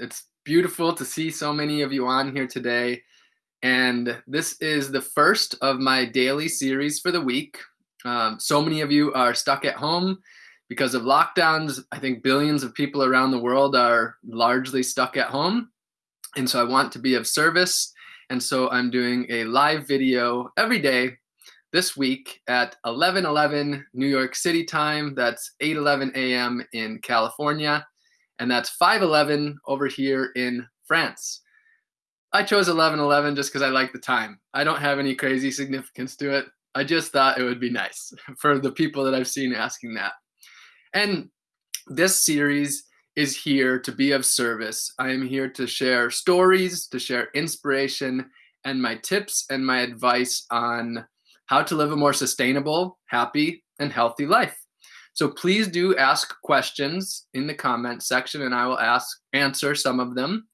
It's beautiful to see so many of you on here today. And this is the first of my daily series for the week. Um, so many of you are stuck at home because of lockdowns. I think billions of people around the world are largely stuck at home. And so I want to be of service. And so I'm doing a live video every day this week at 11:11 New York City time. That's 8:11 a.m. in California, and that's 5:11 over here in France. I chose 11:11 just because I like the time. I don't have any crazy significance to it. I just thought it would be nice for the people that I've seen asking that. And this series is here to be of service. I am here to share stories, to share inspiration, and my tips and my advice on how to live a more sustainable, happy, and healthy life. So please do ask questions in the comment section and I will ask answer some of them.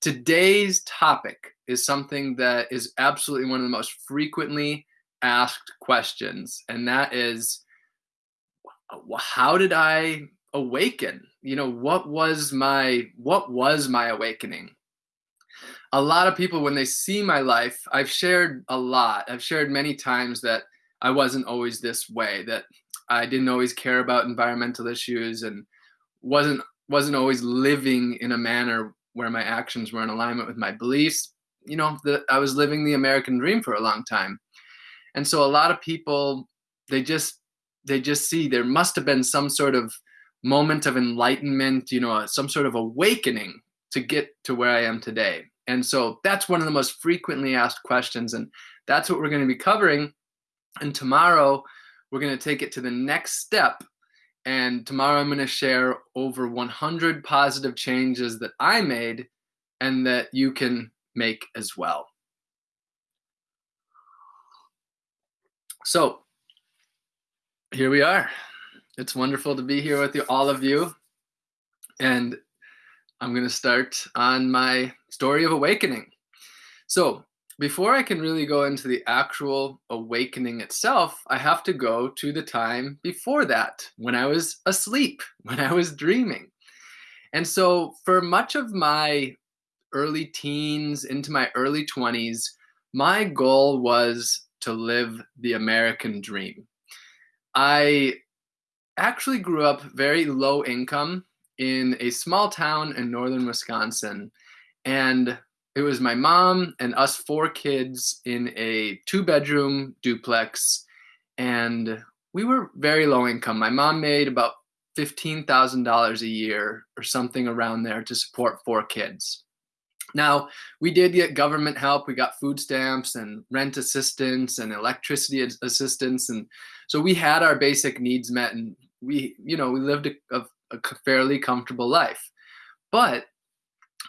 Today's topic is something that is absolutely one of the most frequently asked questions and that is how did I awaken? You know, what was my what was my awakening? a lot of people when they see my life i've shared a lot i've shared many times that i wasn't always this way that i didn't always care about environmental issues and wasn't wasn't always living in a manner where my actions were in alignment with my beliefs you know that i was living the american dream for a long time and so a lot of people they just they just see there must have been some sort of moment of enlightenment you know some sort of awakening to get to where i am today and so that's one of the most frequently asked questions. And that's what we're going to be covering. And tomorrow, we're going to take it to the next step. And tomorrow, I'm going to share over 100 positive changes that I made and that you can make as well. So, here we are. It's wonderful to be here with you, all of you. And I'm going to start on my story of awakening. So, before I can really go into the actual awakening itself, I have to go to the time before that, when I was asleep, when I was dreaming. And so, for much of my early teens into my early 20s, my goal was to live the American dream. I actually grew up very low income in a small town in northern Wisconsin. And it was my mom and us four kids in a two bedroom duplex. And we were very low income. My mom made about $15,000 a year or something around there to support four kids. Now, we did get government help. We got food stamps and rent assistance and electricity assistance. And so we had our basic needs met and we, you know, we lived a, a a fairly comfortable life. But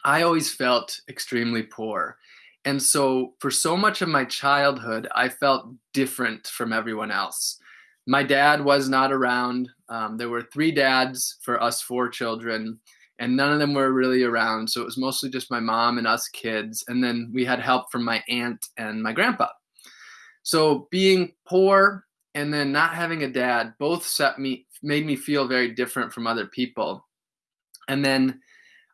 I always felt extremely poor. And so, for so much of my childhood, I felt different from everyone else. My dad was not around. Um, there were three dads for us four children, and none of them were really around. So, it was mostly just my mom and us kids. And then we had help from my aunt and my grandpa. So, being poor and then not having a dad both set me made me feel very different from other people. And then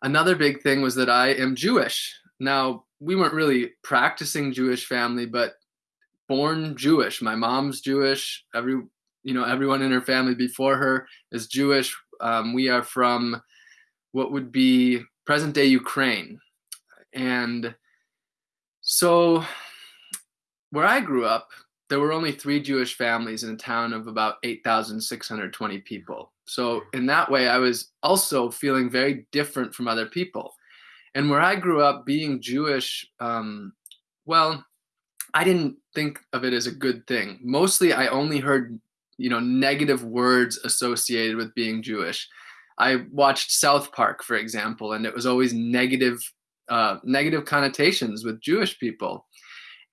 another big thing was that I am Jewish. Now, we weren't really practicing Jewish family, but born Jewish. My mom's Jewish. Every you know, everyone in her family before her is Jewish. Um, we are from what would be present day Ukraine. And so where I grew up, there were only three Jewish families in a town of about 8,620 people. So, in that way, I was also feeling very different from other people. And where I grew up being Jewish, um, well, I didn't think of it as a good thing. Mostly, I only heard, you know, negative words associated with being Jewish. I watched South Park, for example, and it was always negative, uh, negative connotations with Jewish people.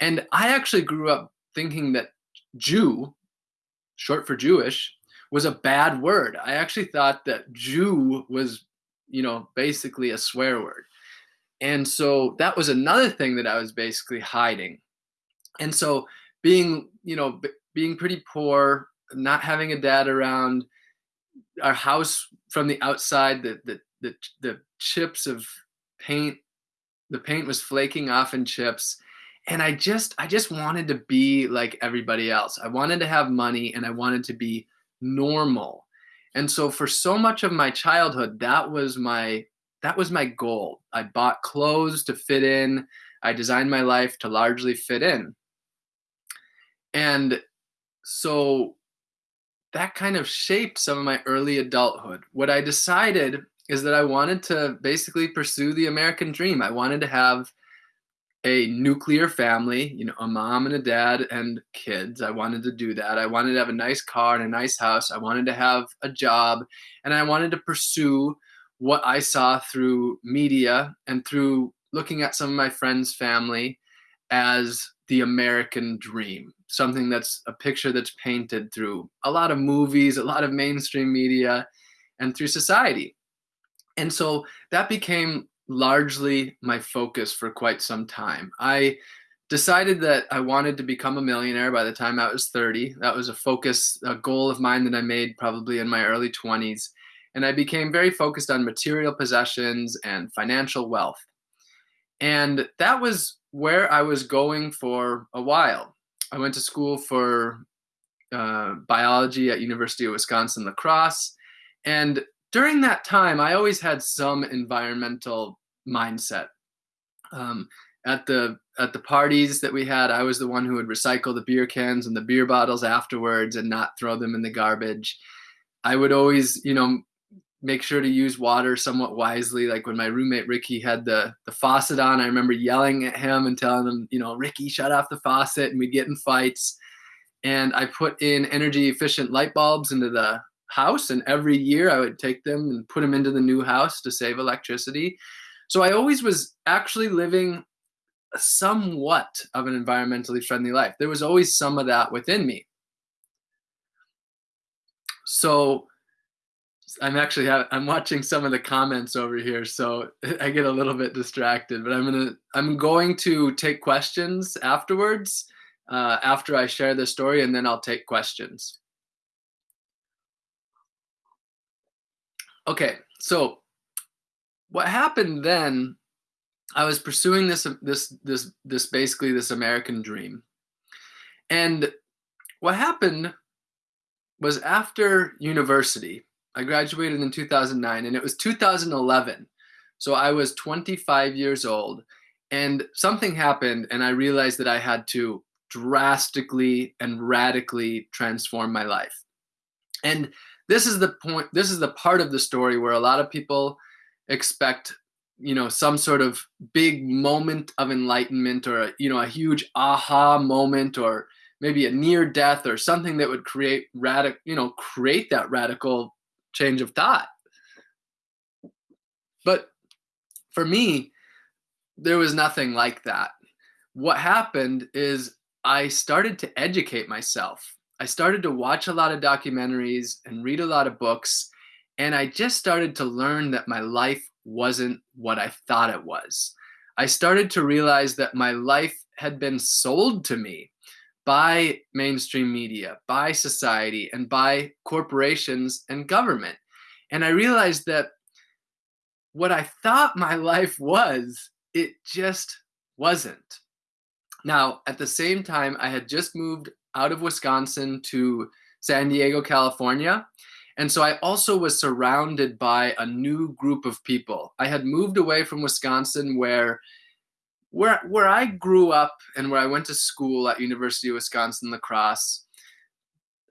And I actually grew up thinking that Jew, short for Jewish, was a bad word. I actually thought that Jew was, you know, basically a swear word. And so that was another thing that I was basically hiding. And so being, you know, b- being pretty poor, not having a dad around, our house from the outside, the the the, the chips of paint the paint was flaking off in chips and i just i just wanted to be like everybody else i wanted to have money and i wanted to be normal. And so for so much of my childhood that was my that was my goal. I bought clothes to fit in. I designed my life to largely fit in. And so that kind of shaped some of my early adulthood. What i decided is that i wanted to basically pursue the american dream. I wanted to have a nuclear family, you know, a mom and a dad and kids. I wanted to do that. I wanted to have a nice car and a nice house. I wanted to have a job and I wanted to pursue what I saw through media and through looking at some of my friends' family as the American dream, something that's a picture that's painted through a lot of movies, a lot of mainstream media, and through society. And so that became largely my focus for quite some time. I decided that I wanted to become a millionaire by the time I was 30. That was a focus, a goal of mine that I made probably in my early 20s. And I became very focused on material possessions and financial wealth. And that was where I was going for a while. I went to school for uh, biology at University of Wisconsin La Crosse. And during that time, I always had some environmental mindset. Um, at the at the parties that we had, I was the one who would recycle the beer cans and the beer bottles afterwards and not throw them in the garbage. I would always, you know, make sure to use water somewhat wisely. Like when my roommate Ricky had the the faucet on, I remember yelling at him and telling him, you know, Ricky, shut off the faucet, and we'd get in fights. And I put in energy efficient light bulbs into the house, and every year I would take them and put them into the new house to save electricity. So I always was actually living somewhat of an environmentally friendly life. There was always some of that within me. So I'm actually I'm watching some of the comments over here, so I get a little bit distracted. But I'm gonna I'm going to take questions afterwards uh, after I share the story, and then I'll take questions. Okay, so what happened then i was pursuing this this this this basically this american dream. And what happened was after university i graduated in 2009 and it was 2011 so i was 25 years old and something happened and i realized that i had to drastically and radically transform my life. And this is the point this is the part of the story where a lot of people expect you know some sort of big moment of enlightenment or a, you know a huge aha moment or maybe a near death or something that would create radical you know create that radical change of thought. But for me there was nothing like that. What happened is i started to educate myself i started to watch a lot of documentaries and read a lot of books and I just started to learn that my life wasn't what I thought it was. I started to realize that my life had been sold to me by mainstream media, by society, and by corporations and government. And I realized that what I thought my life was, it just wasn't. Now, at the same time, I had just moved out of Wisconsin to San Diego, California. And so I also was surrounded by a new group of people. I had moved away from Wisconsin where where where I grew up and where I went to school at University of Wisconsin La Crosse.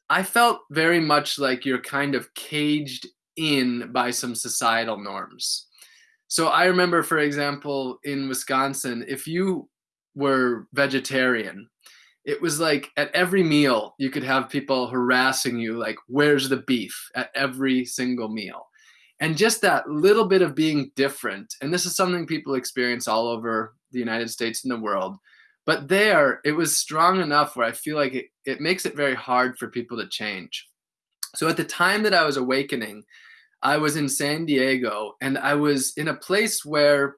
I felt very much like you're kind of caged in by some societal norms. So I remember for example in Wisconsin if you were vegetarian it was like at every meal you could have people harassing you like where's the beef? at every single meal. And just that little bit of being different and this is something people experience all over the united states and the world but there it was strong enough where i feel like it, it makes it very hard for people to change. So at the time that i was awakening i was in san diego and i was in a place where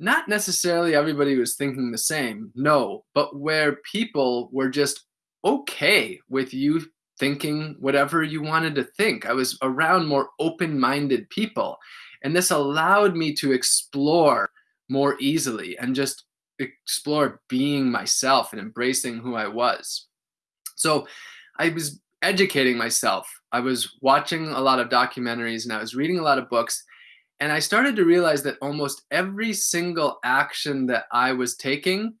not necessarily everybody was thinking the same, no, but where people were just okay with you thinking whatever you wanted to think. I was around more open minded people. And this allowed me to explore more easily and just explore being myself and embracing who I was. So I was educating myself. I was watching a lot of documentaries and I was reading a lot of books. And I started to realize that almost every single action that I was taking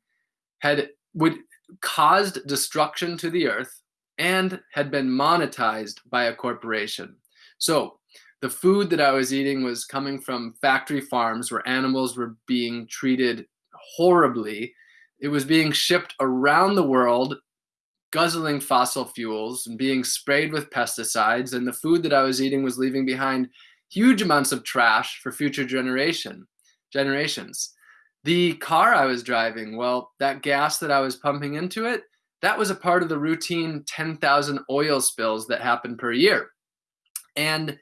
had would caused destruction to the earth and had been monetized by a corporation. So the food that I was eating was coming from factory farms where animals were being treated horribly. It was being shipped around the world, guzzling fossil fuels and being sprayed with pesticides. And the food that I was eating was leaving behind huge amounts of trash for future generation generations. The car I was driving, well, that gas that I was pumping into it, that was a part of the routine 10,000 oil spills that happen per year. And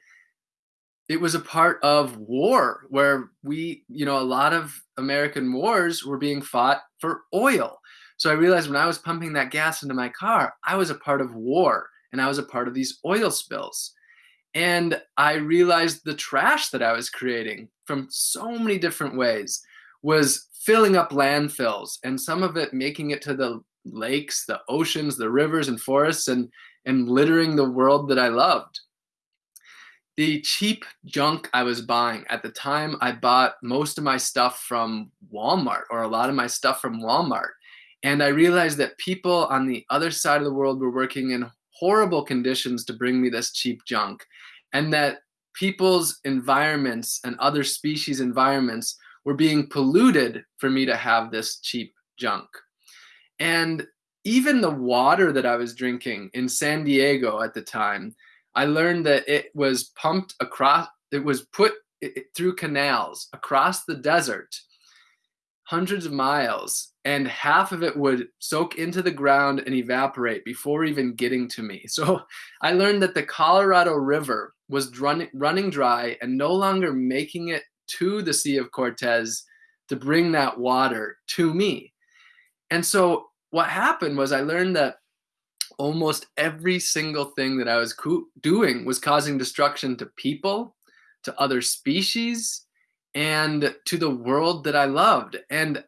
it was a part of war where we, you know, a lot of American wars were being fought for oil. So I realized when I was pumping that gas into my car, I was a part of war and I was a part of these oil spills. And I realized the trash that I was creating from so many different ways was filling up landfills and some of it making it to the lakes, the oceans, the rivers and forests and and littering the world that I loved the cheap junk I was buying at the time, I bought most of my stuff from Walmart or a lot of my stuff from Walmart. And I realized that people on the other side of the world were working in horrible conditions to bring me this cheap junk. And that people's environments and other species' environments were being polluted for me to have this cheap junk. And even the water that I was drinking in San Diego at the time, I learned that it was pumped across, it was put through canals across the desert, hundreds of miles, and half of it would soak into the ground and evaporate before even getting to me. So I learned that the Colorado River was run, running dry and no longer making it to the Sea of Cortez to bring that water to me. And so what happened was I learned that almost every single thing that I was doing was causing destruction to people, to other species, and to the world that I loved. And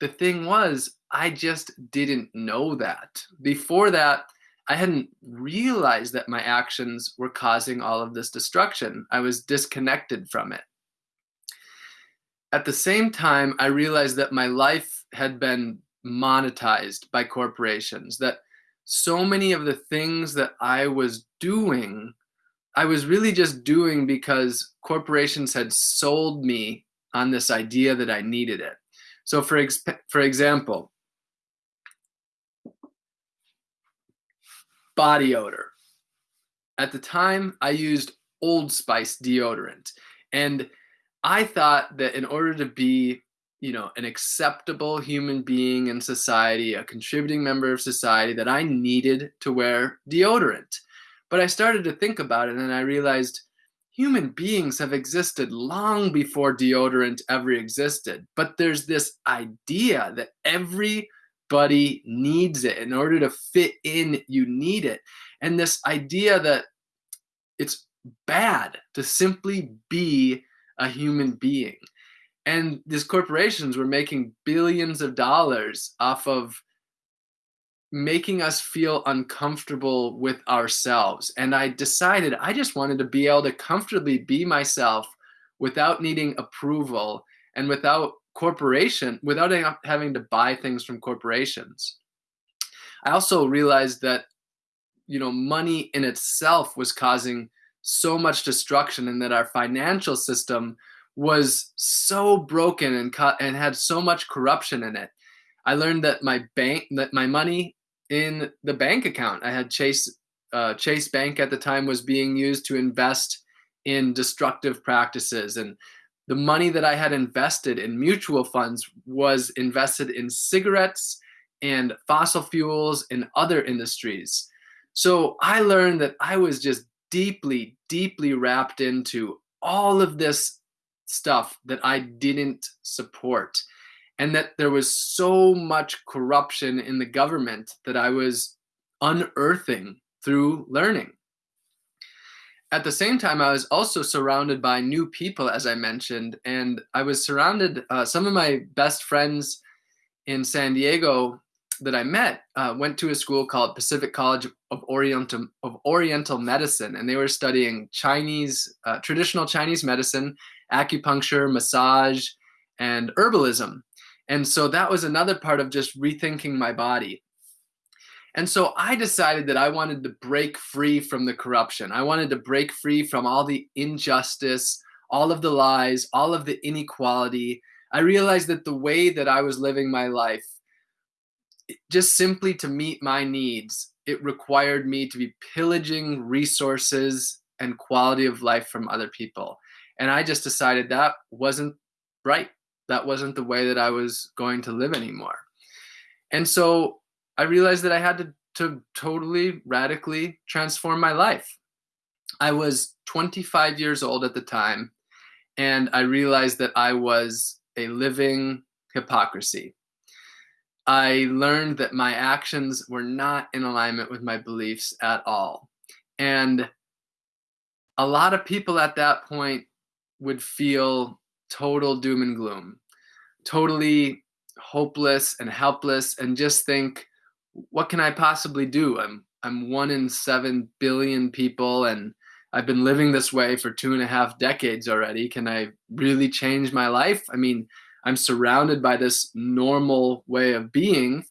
the thing was, I just didn't know that. Before that, I hadn't realized that my actions were causing all of this destruction. I was disconnected from it. At the same time, I realized that my life had been monetized by corporations, that so many of the things that I was doing, I was really just doing because corporations had sold me on this idea that I needed it. So, for, ex- for example, body odor. At the time, I used Old Spice deodorant. And I thought that in order to be you know an acceptable human being in society a contributing member of society that i needed to wear deodorant but i started to think about it and i realized human beings have existed long before deodorant ever existed but there's this idea that everybody needs it. In order to fit in you need it. And this idea that it's bad to simply be a human being. And these corporations were making billions of dollars off of making us feel uncomfortable with ourselves and i decided i just wanted to be able to comfortably be myself without needing approval and without corporation without having to buy things from corporations i also realized that you know money in itself was causing so much destruction and that our financial system was so broken and cut and had so much corruption in it. I learned that my bank that my money in the bank account I had Chase uh, Chase Bank at the time was being used to invest in destructive practices and the money that I had invested in mutual funds was invested in cigarettes and fossil fuels and other industries. So I learned that I was just deeply, deeply wrapped into all of this stuff that I didn't support. And that there was so much corruption in the government that I was unearthing through learning. at the same time, I was also surrounded by new people, as I mentioned, and I was surrounded. Uh, some of my best friends in San Diego that I met uh, went to a school called Pacific College of Oriental of Oriental Medicine, and they were studying Chinese uh, traditional Chinese medicine, acupuncture, massage, and herbalism. And so that was another part of just rethinking my body. And so I decided that I wanted to break free from the corruption. I wanted to break free from all the injustice, all of the lies, all of the inequality. I realized that the way that I was living my life, just simply to meet my needs, it required me to be pillaging resources and quality of life from other people. And I just decided that wasn't right. That wasn't the way that I was going to live anymore. And so I realized that I had to, to totally radically transform my life. I was 25 years old at the time, and I realized that I was a living hypocrisy. I learned that my actions were not in alignment with my beliefs at all. And a lot of people at that point would feel total doom and gloom, totally hopeless and helpless, and just think, what can I possibly do? I'm I'm one in seven billion people, and I've been living this way for two and a half decades already. Can I really change my life? I mean, I'm surrounded by this normal way of being.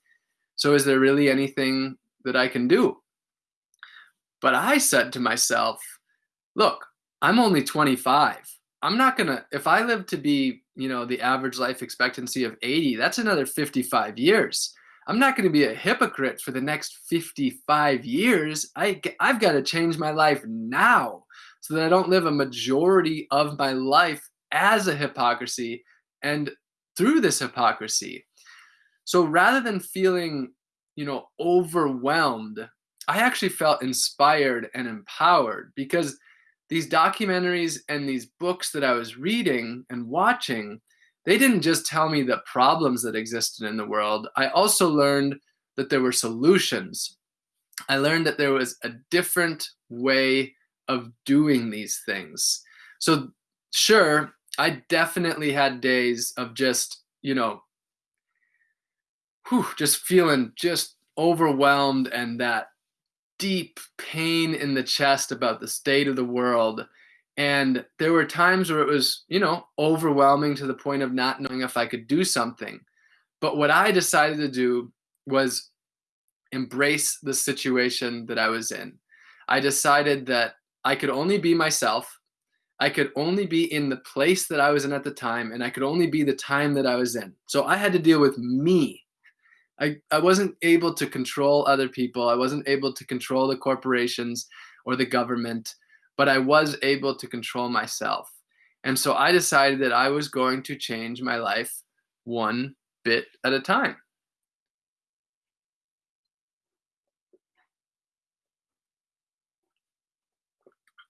So, is there really anything that I can do? But I said to myself, look, I'm only 25. I'm not going to, if I live to be, you know, the average life expectancy of 80, that's another 55 years. I'm not going to be a hypocrite for the next 55 years. I, I've got to change my life now so that I don't live a majority of my life as a hypocrisy and through this hypocrisy. So rather than feeling, you know, overwhelmed, I actually felt inspired and empowered because these documentaries and these books that I was reading and watching they didn't just tell me the problems that existed in the world. I also learned that there were solutions. I learned that there was a different way of doing these things. So, sure, I definitely had days of just, you know, whew, just feeling just overwhelmed and that deep pain in the chest about the state of the world and there were times where it was, you know, overwhelming to the point of not knowing if I could do something. But what I decided to do was embrace the situation that I was in. I decided that I could only be myself. I could only be in the place that I was in at the time, and I could only be the time that I was in. So I had to deal with me. I, I wasn't able to control other people. I wasn't able to control the corporations or the government but I was able to control myself. And so I decided that I was going to change my life one bit at a time.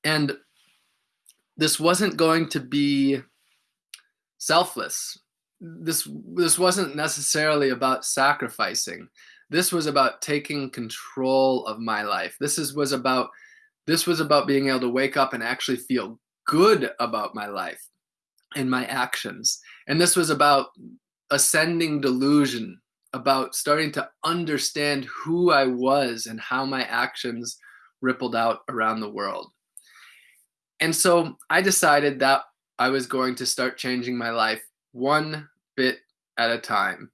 And this wasn't going to be selfless. This this wasn't necessarily about sacrificing. This was about taking control of my life. This is was about this was about being able to wake up and actually feel good about my life and my actions. And this was about ascending delusion, about starting to understand who I was and how my actions rippled out around the world. And so I decided that I was going to start changing my life one bit at a time.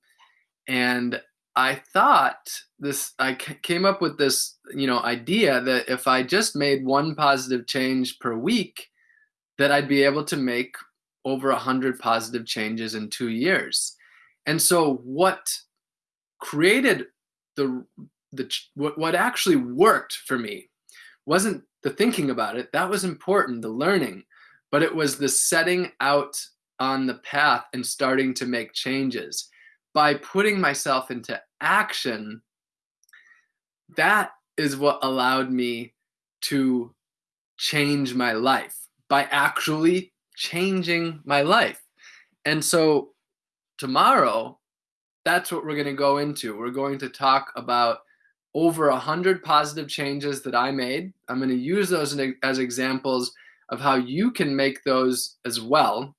And I thought this, I came up with this, you know, idea that if I just made one positive change per week, that I'd be able to make over a hundred positive changes in two years. And so what created the, the, what, what actually worked for me wasn't the thinking about it. That was important, the learning, but it was the setting out on the path and starting to make changes by putting myself into action, that is what allowed me to change my life by actually changing my life. And so tomorrow, that's what we're going to go into. We're going to talk about over a hundred positive changes that I made. I'm going to use those as examples of how you can make those as well.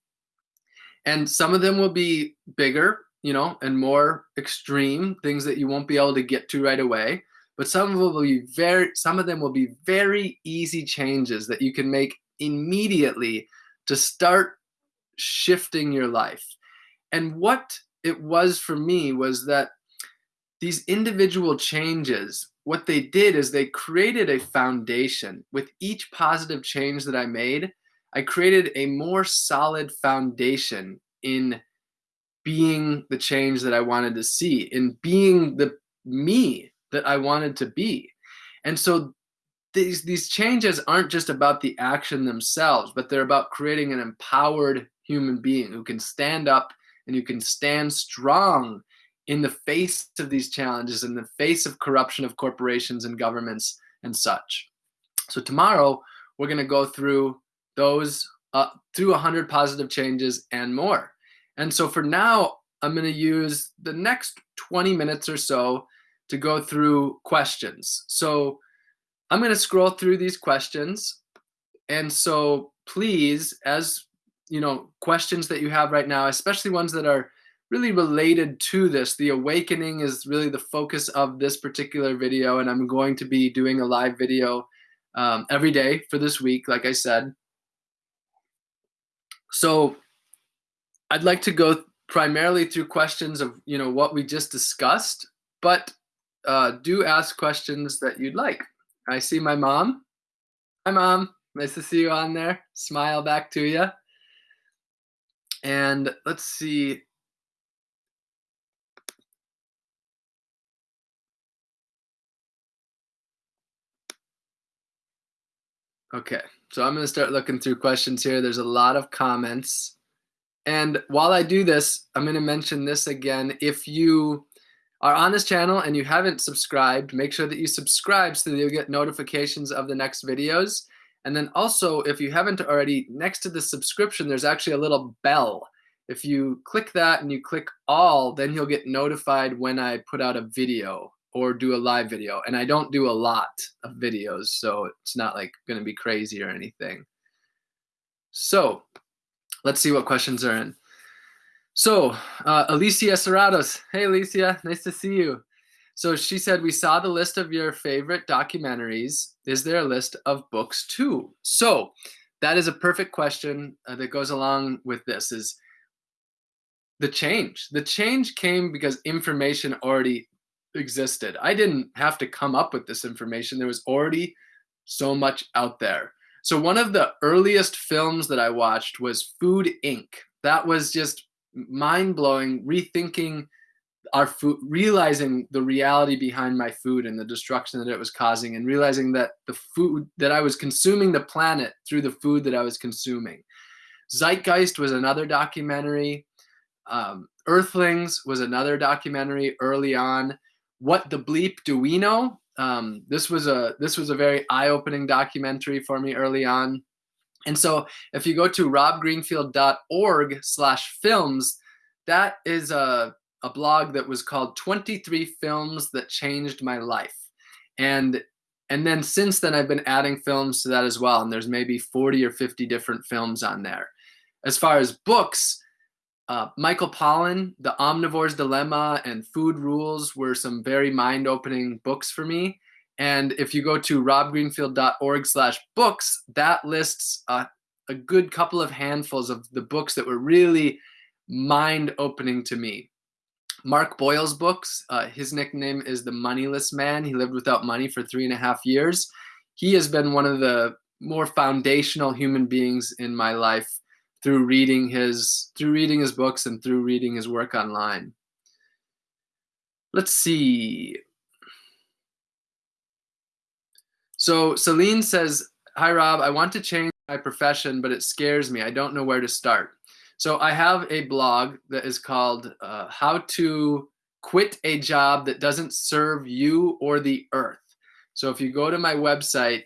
And some of them will be bigger, you know, and more extreme things that you won't be able to get to right away. But some of them will be very, some of them will be very easy changes that you can make immediately to start shifting your life. And what it was for me was that these individual changes, what they did is they created a foundation. With each positive change that I made, I created a more solid foundation in being the change that I wanted to see, in being the me that I wanted to be. And so these these changes aren't just about the action themselves, but they're about creating an empowered human being who can stand up and who can stand strong in the face of these challenges, in the face of corruption of corporations and governments and such. So tomorrow we're going to go through those uh, through 100 positive changes and more. And so for now, I'm going to use the next 20 minutes or so to go through questions. So I'm going to scroll through these questions. And so please, as you know, questions that you have right now, especially ones that are really related to this, the awakening is really the focus of this particular video. And I'm going to be doing a live video um, every day for this week, like I said. So I'd like to go primarily through questions of, you know, what we just discussed, but uh, do ask questions that you'd like. I see my mom. Hi, mom. Nice to see you on there. Smile back to you. And let's see. Okay, so I'm going to start looking through questions here. There's a lot of comments. And while I do this, I'm going to mention this again. If you are on this channel and you haven't subscribed, make sure that you subscribe so that you'll get notifications of the next videos. And then also, if you haven't already, next to the subscription, there's actually a little bell. If you click that and you click all, then you'll get notified when I put out a video or do a live video. And I don't do a lot of videos, so it's not like going to be crazy or anything. So let's see what questions are in. So, uh, Alicia Serratos. Hey, Alicia, nice to see you. So she said, We saw the list of your favorite documentaries. Is there a list of books too? So, that is a perfect question uh, that goes along with this is the change. The change came because information already existed. I didn't have to come up with this information. There was already so much out there. So one of the earliest films that I watched was Food Inc. That was just mind blowing, rethinking our food, realizing the reality behind my food and the destruction that it was causing, and realizing that the food that I was consuming the planet through the food that I was consuming. Zeitgeist was another documentary. Um, Earthlings was another documentary early on. What the bleep do we know? Um, this was a this was a very eye-opening documentary for me early on. And so if you go to robgreenfield.org slash films, that is a, a blog that was called 23 Films That Changed My Life. And and then since then I've been adding films to that as well. And there's maybe 40 or 50 different films on there. As far as books, uh, Michael Pollan, The Omnivore's Dilemma and Food Rules were some very mind-opening books for me. And if you go to robgreenfield.org slash books, that lists a, a good couple of handfuls of the books that were really mind opening to me. Mark Boyle's books, uh, his nickname is the Moneyless Man. He lived without money for three and a half years. He has been one of the more foundational human beings in my life through reading his through reading his books and through reading his work online. Let's see. So Celine says, Hi, Rob. I want to change my profession, but it scares me. I don't know where to start. So I have a blog that is called uh, How to Quit a Job That Doesn't Serve You or the Earth. So if you go to my website,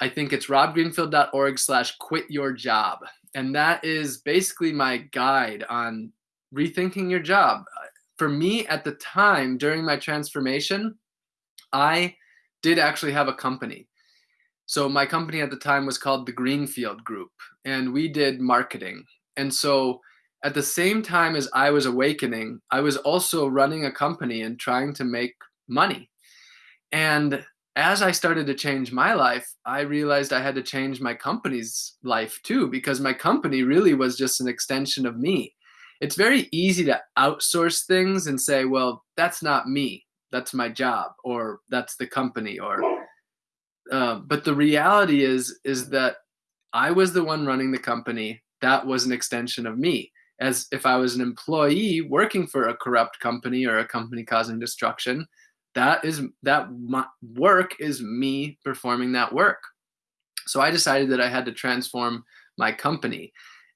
I think it's robgreenfield.org slash quit your job. And that is basically my guide on rethinking your job. For me at the time during my transformation, I did actually have a company. So my company at the time was called the Greenfield Group, and we did marketing. And so at the same time as I was awakening, I was also running a company and trying to make money. And as I started to change my life, I realized I had to change my company's life too, because my company really was just an extension of me. It's very easy to outsource things and say, well, that's not me. That's my job, or that's the company, or. Uh, but the reality is, is that I was the one running the company. That was an extension of me. As if I was an employee working for a corrupt company or a company causing destruction, that is that work is me performing that work. So i decided that i had to transform my company.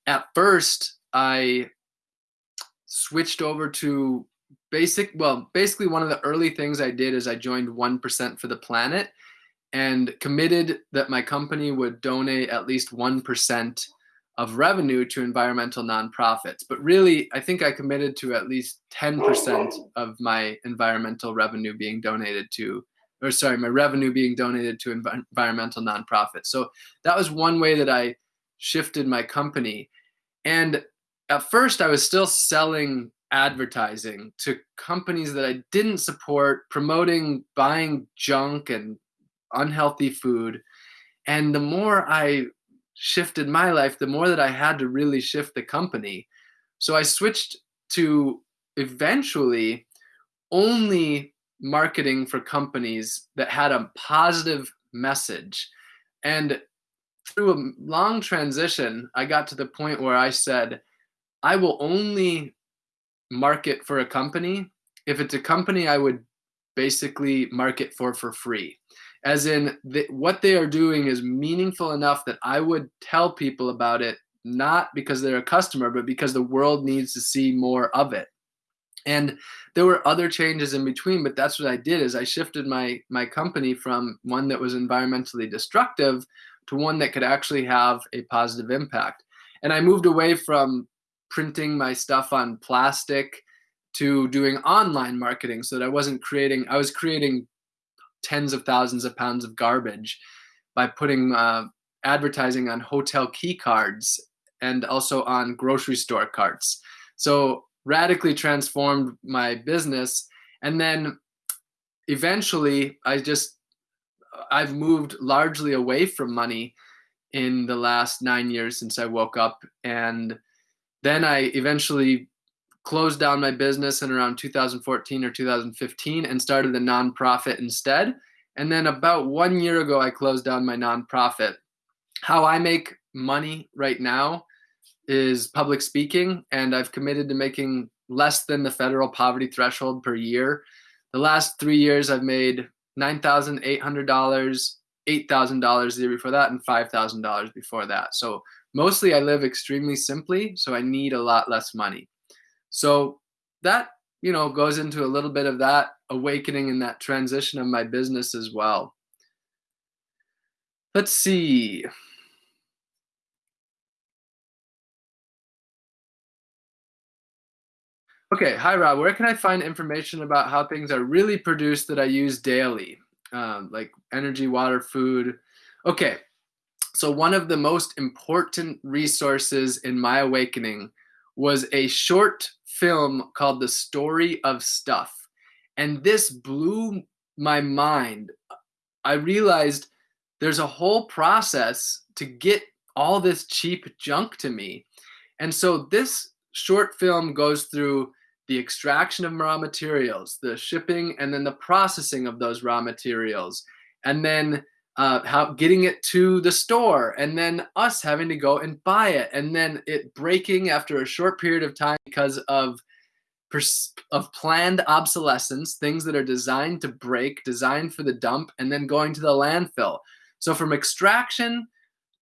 At first i switched over to basic well basically one of the early things i did is i joined 1% for the planet and committed that my company would donate at least 1% of revenue to environmental nonprofits. But really, I think I committed to at least 10% of my environmental revenue being donated to, or sorry, my revenue being donated to env- environmental nonprofits. So that was one way that I shifted my company. And at first, I was still selling advertising to companies that I didn't support, promoting buying junk and unhealthy food. And the more I shifted my life, the more that I had to really shift the company. So I switched to eventually only marketing for companies that had a positive message. And through a long transition, I got to the point where I said, I will only market for a company if it's a company I would basically market for for free as in what they are doing is meaningful enough that I would tell people about it, not because they're a customer, but because the world needs to see more of it. And there were other changes in between, but that's what I did is I shifted my my company from one that was environmentally destructive to one that could actually have a positive impact. And I moved away from printing my stuff on plastic to doing online marketing so that I wasn't creating I was creating tens of thousands of pounds of garbage by putting uh, advertising on hotel key cards and also on grocery store carts. So radically transformed my business. And then eventually I just I've moved largely away from money in the last 9 years since I woke up and then I eventually closed down my business in around 2014 or 2015 and started a nonprofit instead. And then about one year ago, I closed down my nonprofit. How I make money right now is public speaking, and I've committed to making less than the federal poverty threshold per year. The last three years, I've made $9,800, $8,000 the year before that, and $5,000 before that. So mostly I live extremely simply, so I need a lot less money. So that, you know, goes into a little bit of that awakening and that transition of my business as well. Let's see. Okay, hi Rob. Where can I find information about how things are really produced that I use daily, um, like energy, water, food? Okay, so one of the most important resources in my awakening was a short film called The Story of Stuff. And this blew my mind. I realized there's a whole process to get all this cheap junk to me. And so this short film goes through the extraction of raw materials, the shipping, and then the processing of those raw materials. And then uh, how getting it to the store and then us having to go and buy it and then it breaking after a short period of time because of of planned obsolescence things that are designed to break designed for the dump and then going to the landfill. So from extraction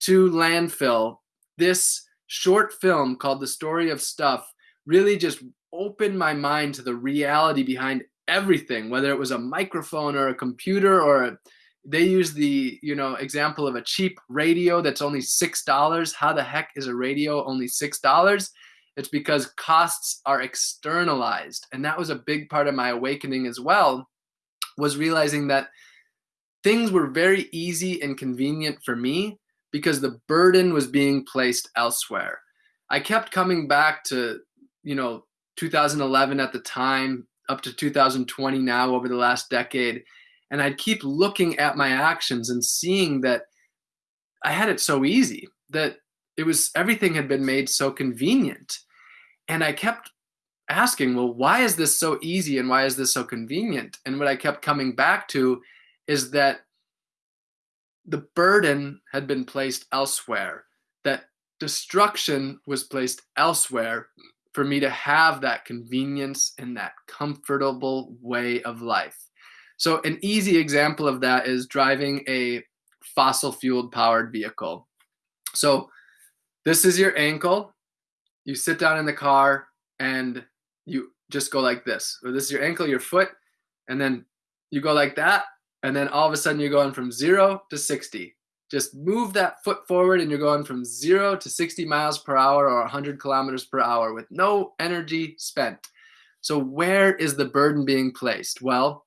to landfill this short film called the story of stuff really just opened my mind to the reality behind everything whether it was a microphone or a computer or a they use the you know example of a cheap radio that's only six dollars how the heck is a radio only six dollars it's because costs are externalized and that was a big part of my awakening as well was realizing that things were very easy and convenient for me because the burden was being placed elsewhere. I kept coming back to, you know, 2011 at the time, up to 2020 now over the last decade. And I'd keep looking at my actions and seeing that I had it so easy, that it was everything had been made so convenient. And I kept asking, well, why is this so easy and why is this so convenient? And what I kept coming back to is that the burden had been placed elsewhere, that destruction was placed elsewhere for me to have that convenience and that comfortable way of life. So, an easy example of that is driving a fossil fueled powered vehicle. So, this is your ankle. You sit down in the car and you just go like this. Or this is your ankle, your foot, and then you go like that. And then all of a sudden you're going from zero to 60. Just move that foot forward and you're going from zero to 60 miles per hour or 100 kilometers per hour with no energy spent. So, where is the burden being placed? Well,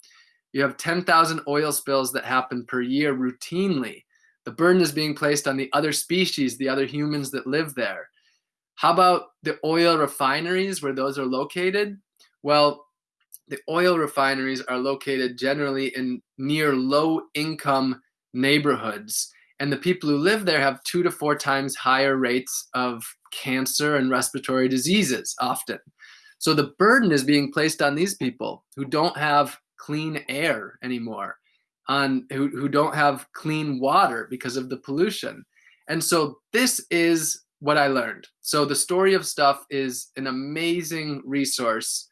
you have 10,000 oil spills that happen per year routinely. The burden is being placed on the other species, the other humans that live there. How about the oil refineries where those are located? Well, the oil refineries are located generally in near low income neighborhoods. And the people who live there have two to four times higher rates of cancer and respiratory diseases often. So the burden is being placed on these people who don't have clean air anymore, on who, who don't have clean water because of the pollution. And so this is what I learned. So the story of stuff is an amazing resource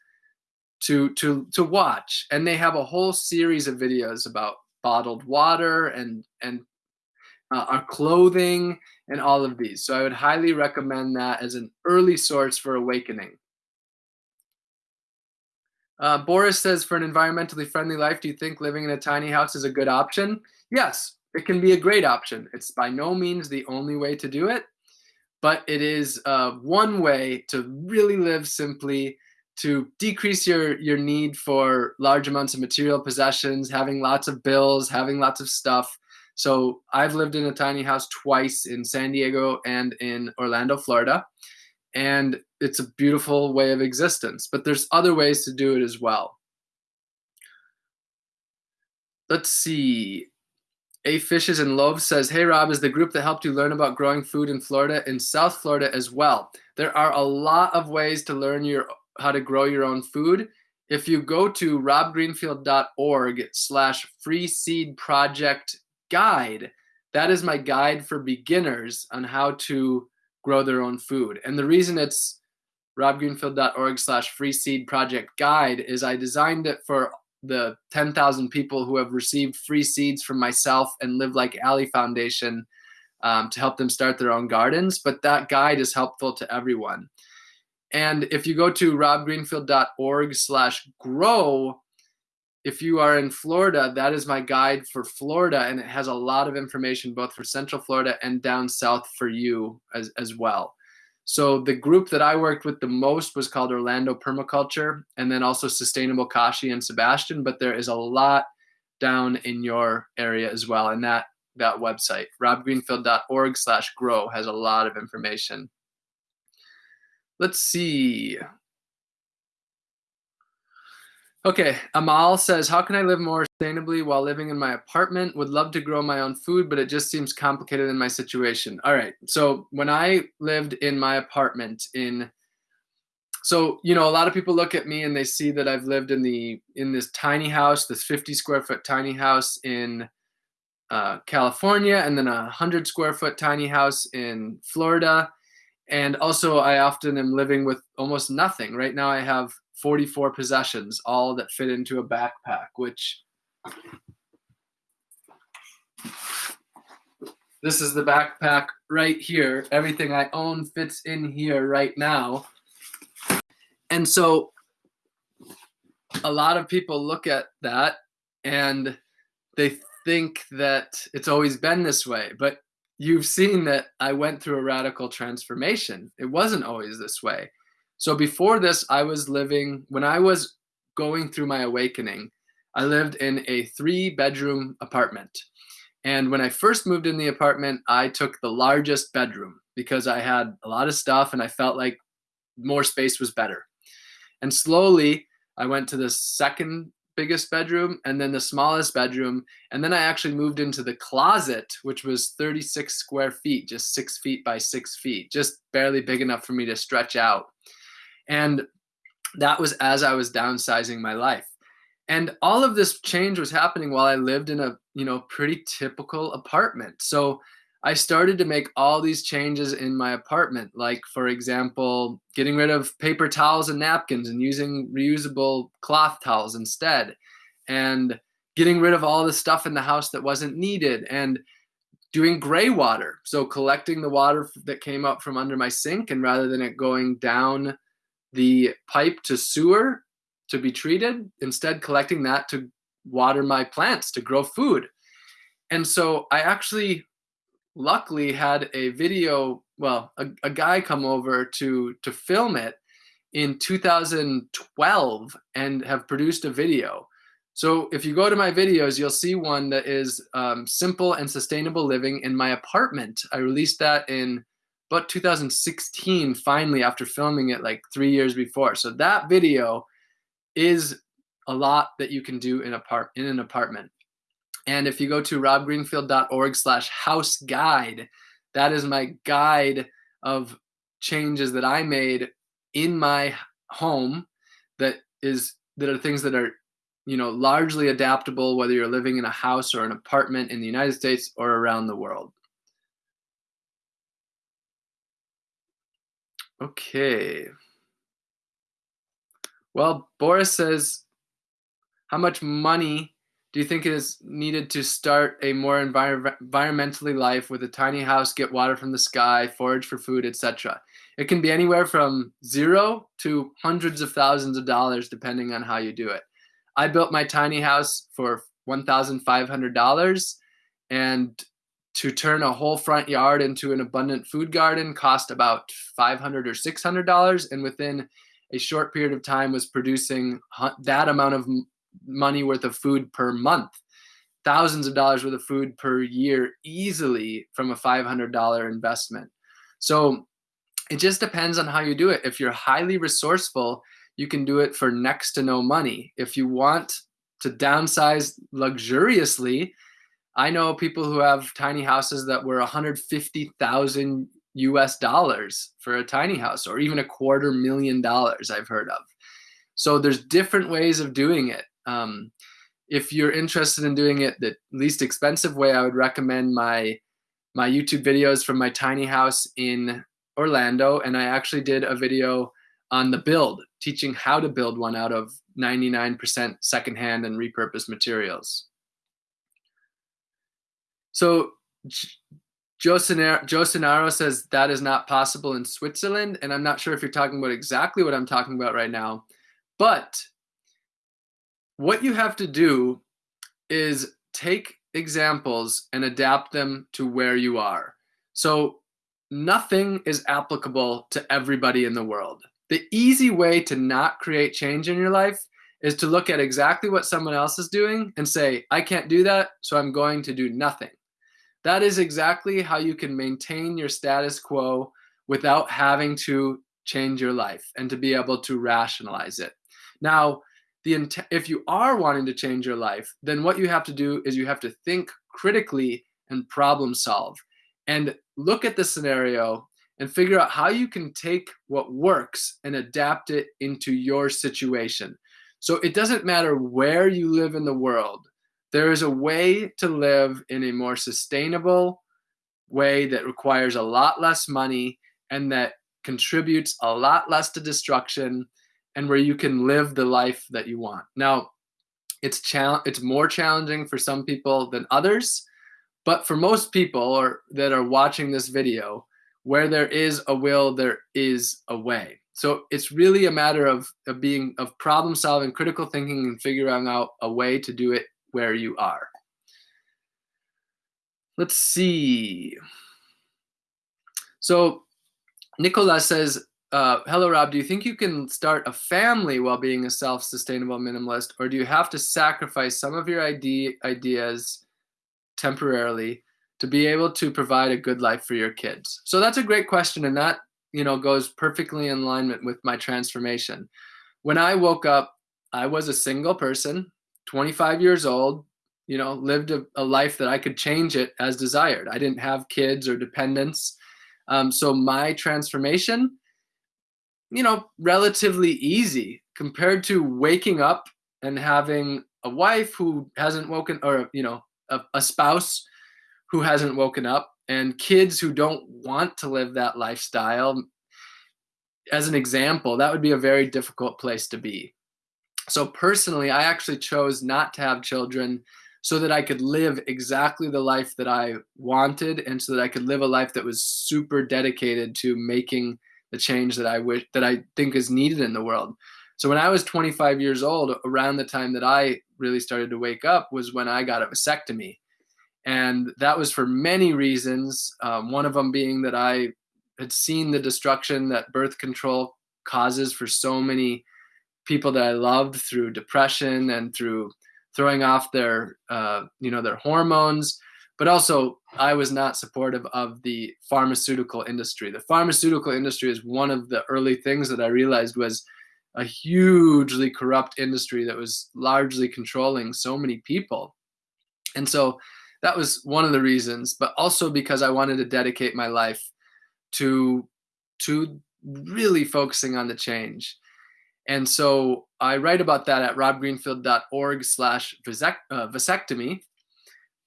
to to to watch and they have a whole series of videos about bottled water and and uh, our clothing and all of these so i would highly recommend that as an early source for awakening uh, boris says for an environmentally friendly life do you think living in a tiny house is a good option yes it can be a great option it's by no means the only way to do it but it is uh, one way to really live simply to decrease your your need for large amounts of material possessions, having lots of bills, having lots of stuff. So I've lived in a tiny house twice in San Diego and in Orlando, Florida, and it's a beautiful way of existence. But there's other ways to do it as well. Let's see. A Fishes and Loaves says, Hey Rob, is the group that helped you learn about growing food in Florida in South Florida as well. There are a lot of ways to learn your how to grow your own food, if you go to robgreenfield.org slash free seed project guide, that is my guide for beginners on how to grow their own food. And the reason it's robgreenfield.org slash free seed project guide is I designed it for the 10,000 people who have received free seeds from myself and Live Like Ali Foundation um, to help them start their own gardens. But that guide is helpful to everyone. And if you go to robgreenfield.org slash grow, if you are in Florida, that is my guide for Florida. And it has a lot of information both for Central Florida and down south for you as, as well. So the group that I worked with the most was called Orlando Permaculture and then also Sustainable Kashi and Sebastian. But there is a lot down in your area as well. And that that website, robgreenfield.org slash grow has a lot of information. Let's see. Okay, Amal says, How can I live more sustainably while living in my apartment? Would love to grow my own food, but it just seems complicated in my situation. All right, so when I lived in my apartment in so you know a lot of people look at me and they see that i've lived in the in this tiny house this 50 square foot tiny house in uh, california and then a 100 square foot tiny house in florida and also I often am living with almost nothing. Right now I have 44 possessions, all that fit into a backpack, which this is the backpack right here. Everything I own fits in here right now. And so a lot of people look at that and they think that it's always been this way, but you've seen that I went through a radical transformation. It wasn't always this way. So before this, I was living, when I was going through my awakening, I lived in a three bedroom apartment. And when I first moved in the apartment, I took the largest bedroom because I had a lot of stuff and I felt like more space was better. And slowly, I went to the second biggest bedroom and then the smallest bedroom. And then I actually moved into the closet, which was 36 square feet, just six feet by six feet, just barely big enough for me to stretch out. And that was as I was downsizing my life. And all of this change was happening while I lived in a, you know, pretty typical apartment. So I started to make all these changes in my apartment, like, for example, getting rid of paper towels and napkins and using reusable cloth towels instead, and getting rid of all the stuff in the house that wasn't needed, and doing gray water. So, collecting the water that came up from under my sink, and rather than it going down the pipe to sewer to be treated, instead collecting that to water my plants to grow food. And so I actually luckily had a video, well, a, a guy come over to to film it in 2012 and have produced a video. So if you go to my videos, you'll see one that is um, simple and sustainable living in my apartment. I released that in about 2016, finally, after filming it like three years before. So that video is a lot that you can do in, apart- in an apartment. And if you go to robgreenfield.org slash house guide, that is my guide of changes that I made in my home that is that are things that are you know largely adaptable whether you're living in a house or an apartment in the United States or around the world. Okay. Well, Boris says, how much money do you think is needed to start a more envir- environmentally life with a tiny house, get water from the sky, forage for food, etc.? It can be anywhere from zero to hundreds of thousands of dollars, depending on how you do it. I built my tiny house for $1,500, and to turn a whole front yard into an abundant food garden cost about 500 or $600, and within a short period of time was producing that amount of money worth of food per month, thousands of dollars worth of food per year easily from a $500 investment. So it just depends on how you do it. If you're highly resourceful, you can do it for next to no money. If you want to downsize luxuriously, I know people who have tiny houses that were 150,000 US dollars for a tiny house or even a quarter million dollars I've heard of. So there's different ways of doing it. Um, if you're interested in doing it the least expensive way, I would recommend my my YouTube videos from my tiny house in Orlando, and I actually did a video on the build, teaching how to build one out of 99% secondhand and repurposed materials. So Joe Sonaro says that is not possible in Switzerland, and I'm not sure if you're talking about exactly what I'm talking about right now, but what you have to do is take examples and adapt them to where you are. So nothing is applicable to everybody in the world. The easy way to not create change in your life is to look at exactly what someone else is doing and say, I can't do that, so I'm going to do nothing. That is exactly how you can maintain your status quo without having to change your life and to be able to rationalize it. Now, the if you are wanting to change your life, then what you have to do is you have to think critically and problem solve and look at the scenario and figure out how you can take what works and adapt it into your situation. So it doesn't matter where you live in the world. There is a way to live in a more sustainable way that requires a lot less money and that contributes a lot less to destruction and where you can live the life that you want. Now, it's chal- it's more challenging for some people than others, but for most people or that are watching this video, where there is a will, there is a way. So it's really a matter of, of being of problem solving, critical thinking, and figuring out a way to do it where you are. Let's see. So Nicola says uh, hello, Rob. Do you think you can start a family while being a self-sustainable minimalist, or do you have to sacrifice some of your idea ideas temporarily to be able to provide a good life for your kids? So that's a great question, and that you know goes perfectly in alignment with my transformation. When I woke up, I was a single person, 25 years old. You know, lived a, a life that I could change it as desired. I didn't have kids or dependents. Um, so my transformation you know, relatively easy compared to waking up and having a wife who hasn't woken or, you know, a, a spouse who hasn't woken up and kids who don't want to live that lifestyle. As an example, that would be a very difficult place to be. So personally, I actually chose not to have children so that I could live exactly the life that I wanted and so that I could live a life that was super dedicated to making the change that I wish that I think is needed in the world. So when I was 25 years old, around the time that I really started to wake up was when I got a vasectomy, and that was for many reasons. Um, one of them being that I had seen the destruction that birth control causes for so many people that I loved through depression and through throwing off their uh, you know their hormones but also I was not supportive of the pharmaceutical industry. The pharmaceutical industry is one of the early things that I realized was a hugely corrupt industry that was largely controlling so many people. And so that was one of the reasons, but also because I wanted to dedicate my life to to really focusing on the change. And so I write about that at robgreenfield.org slash uh, vasectomy.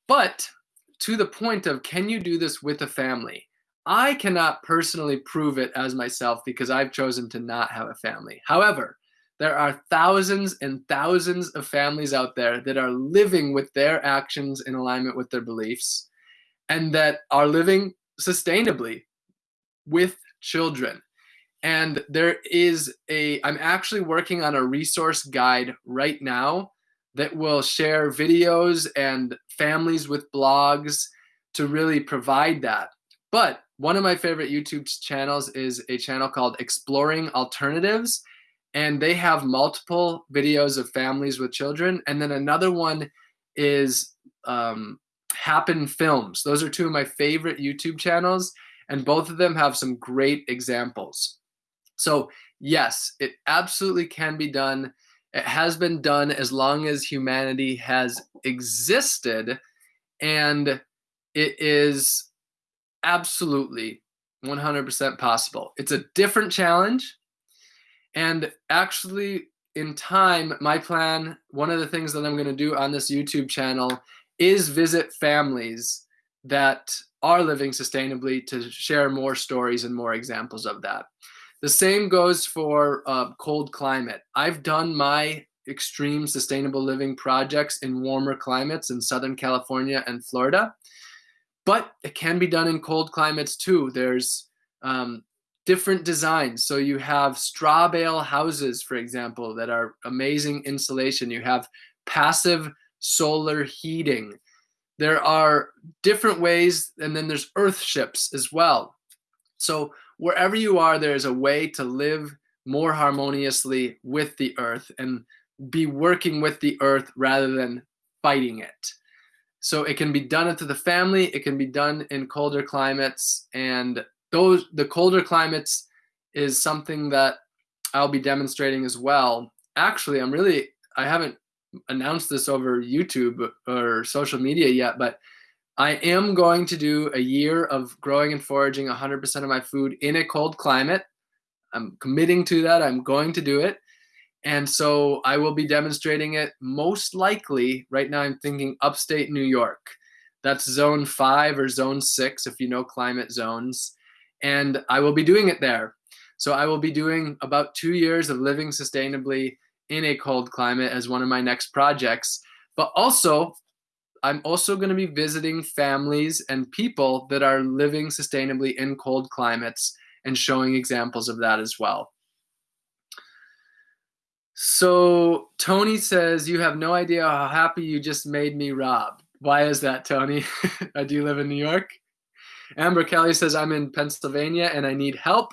But to the point of can you do this with a family? I cannot personally prove it as myself because I've chosen to not have a family. However, there are thousands and thousands of families out there that are living with their actions in alignment with their beliefs and that are living sustainably with children. And there is a, I'm actually working on a resource guide right now that will share videos and families with blogs to really provide that. But one of my favorite YouTube channels is a channel called Exploring Alternatives, and they have multiple videos of families with children. And then another one is um, Happen Films. Those are two of my favorite YouTube channels, and both of them have some great examples. So, yes, it absolutely can be done. It has been done as long as humanity has existed, and it is absolutely 100% possible. It's a different challenge, and actually, in time, my plan, one of the things that I'm going to do on this YouTube channel is visit families that are living sustainably to share more stories and more examples of that. The same goes for uh, cold climate. I've done my extreme sustainable living projects in warmer climates in Southern California and Florida, but it can be done in cold climates too. There's um, different designs. So you have straw bale houses, for example, that are amazing insulation. You have passive solar heating. There are different ways, and then there's earth ships as well. So wherever you are, there is a way to live more harmoniously with the earth and be working with the earth rather than fighting it. So it can be done into the family, it can be done in colder climates, and those the colder climates is something that I'll be demonstrating as well. Actually, I'm really I haven't announced this over YouTube or social media yet, but I am going to do a year of growing and foraging 100% of my food in a cold climate. I'm committing to that. I'm going to do it. And so I will be demonstrating it most likely. Right now, I'm thinking upstate New York. That's zone five or zone six, if you know climate zones. And I will be doing it there. So I will be doing about two years of living sustainably in a cold climate as one of my next projects. But also, I'm also going to be visiting families and people that are living sustainably in cold climates and showing examples of that as well. So Tony says, You have no idea how happy you just made me, Rob. Why is that, Tony? Uh, do you live in New York? Amber Kelly says, I'm in Pennsylvania and I need help.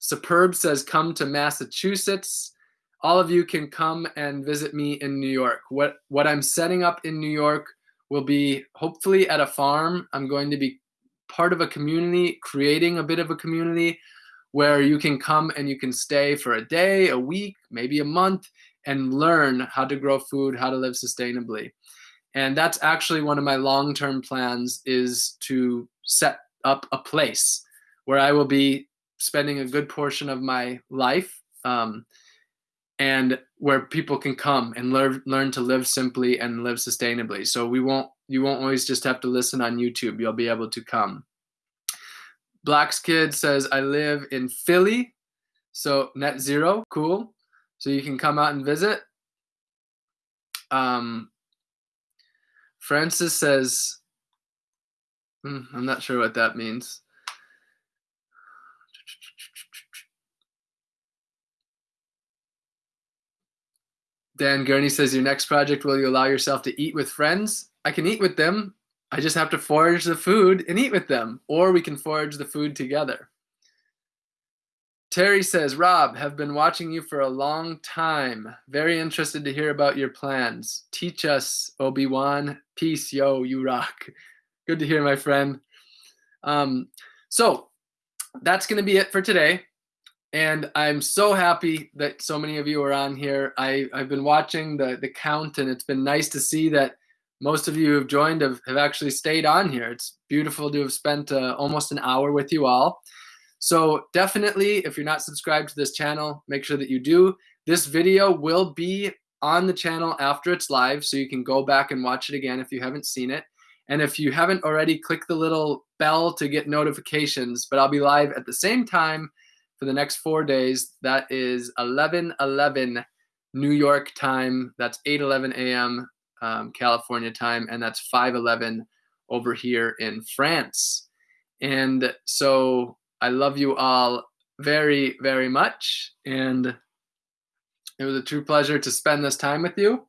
Superb says, come to Massachusetts. All of you can come and visit me in New York. What, what I'm setting up in New York will be hopefully at a farm. I'm going to be part of a community, creating a bit of a community where you can come and you can stay for a day, a week, maybe a month, and learn how to grow food, how to live sustainably. And that's actually one of my long-term plans is to set up a place where I will be spending a good portion of my life um, and where people can come and learn learn to live simply and live sustainably. So we won't you won't always just have to listen on YouTube. You'll be able to come. Black's kid says I live in Philly, so net zero, cool. So you can come out and visit. Um, Francis says, hmm, I'm not sure what that means. Dan Gurney says, Your next project, will you allow yourself to eat with friends? I can eat with them. I just have to forage the food and eat with them, or we can forage the food together. Terry says, Rob, have been watching you for a long time. Very interested to hear about your plans. Teach us, Obi-Wan. Peace, yo, you rock. Good to hear, my friend. Um, so that's going to be it for today. And I'm so happy that so many of you are on here. I, I've been watching the, the count, and it's been nice to see that most of you who have joined have, have actually stayed on here. It's beautiful to have spent uh, almost an hour with you all. So definitely, if you're not subscribed to this channel, make sure that you do. This video will be on the channel after it's live, so you can go back and watch it again if you haven't seen it. And if you haven't already, click the little bell to get notifications. But I'll be live at the same time for the next four days. That is 11 11 New York time. That's 8 11 a.m. Um, California time. And that's 5 11 over here in France. And so I love you all very, very much. And it was a true pleasure to spend this time with you.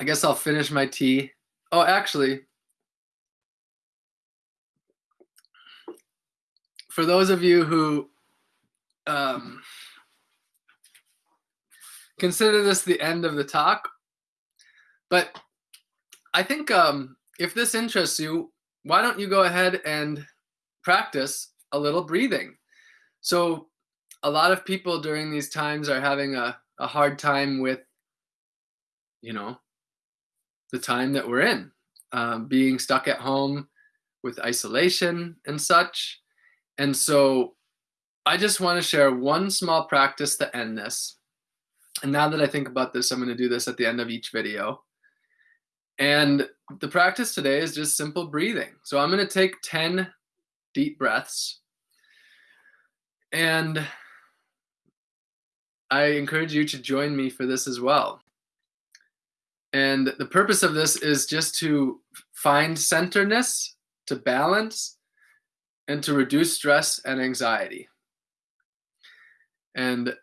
I guess I'll finish my tea. Oh, actually, for those of you who um, consider this the end of the talk, but I think um, if this interests you, why don't you go ahead and practice a little breathing? So a lot of people during these times are having a, a hard time with, you know, the time that we're in, um, being stuck at home with isolation and such. And so I just want to share one small practice to end this. And now that I think about this, I'm going to do this at the end of each video. And the practice today is just simple breathing. So I'm going to take 10 deep breaths. And I encourage you to join me for this as well. And the purpose of this is just to find centeredness, to balance, and to reduce stress and anxiety. And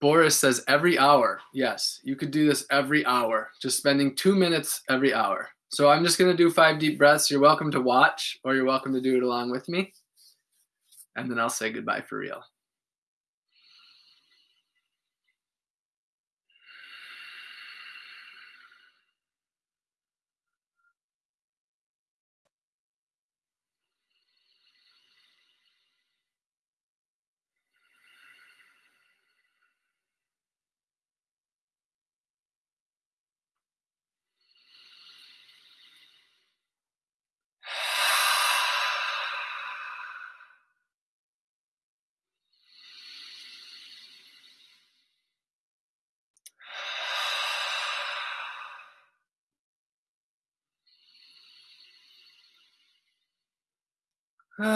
Boris says every hour. Yes, you could do this every hour, just spending two minutes every hour. So I'm just going to do five deep breaths. You're welcome to watch or you're welcome to do it along with me. And then I'll say goodbye for real.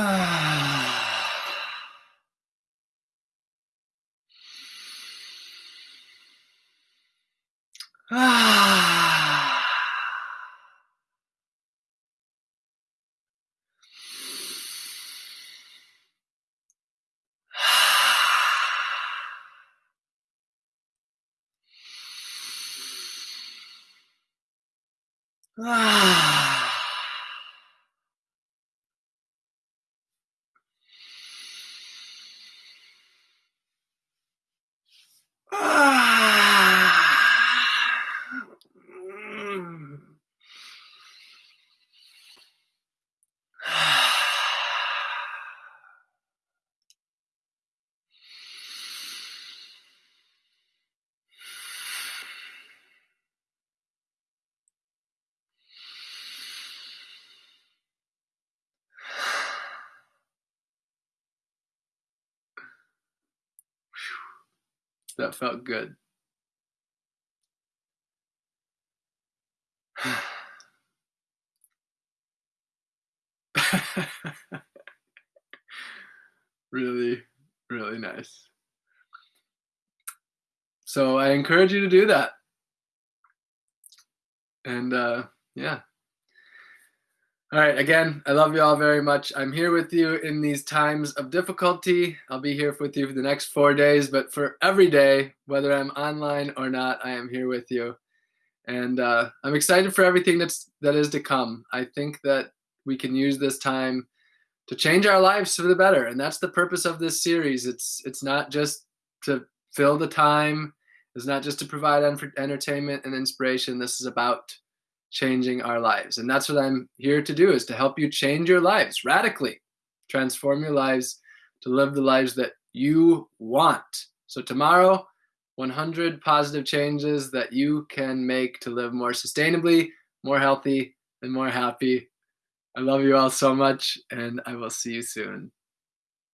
Ah. That felt good. really, really nice. So I encourage you to do that. And uh, yeah. All right. Again, I love you all very much. I'm here with you in these times of difficulty. I'll be here with you for the next four days, but for every day, whether I'm online or not, I am here with you. And uh, I'm excited for everything that's that is to come. I think that we can use this time to change our lives for the better, and that's the purpose of this series. It's it's not just to fill the time. It's not just to provide entertainment and inspiration. This is about changing our lives. And that's what I'm here to do is to help you change your lives radically, transform your lives to live the lives that you want. So tomorrow, 100 positive changes that you can make to live more sustainably, more healthy, and more happy. I love you all so much, and I will see you soon.